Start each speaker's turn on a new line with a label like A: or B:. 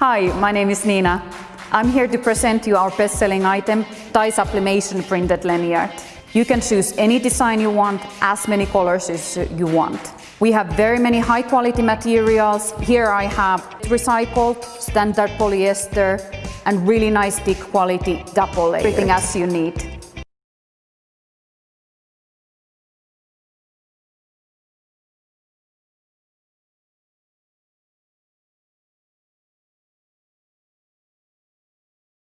A: Hi, my name is Nina. I'm here to present you our best-selling item, dye sublimation printed lanyard. You can choose any design you want, as many colors as you want. We have very many high quality materials. Here I have recycled, standard polyester and really nice thick quality double layer. Everything as you need.